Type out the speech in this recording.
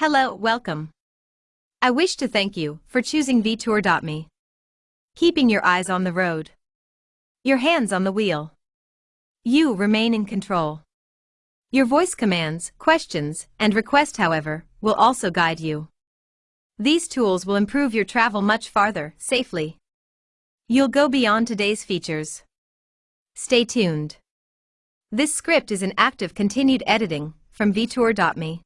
Hello, welcome. I wish to thank you for choosing vtour.me. Keeping your eyes on the road. Your hands on the wheel. You remain in control. Your voice commands, questions, and requests, however, will also guide you. These tools will improve your travel much farther, safely. You'll go beyond today's features. Stay tuned. This script is in active continued editing from vtour.me.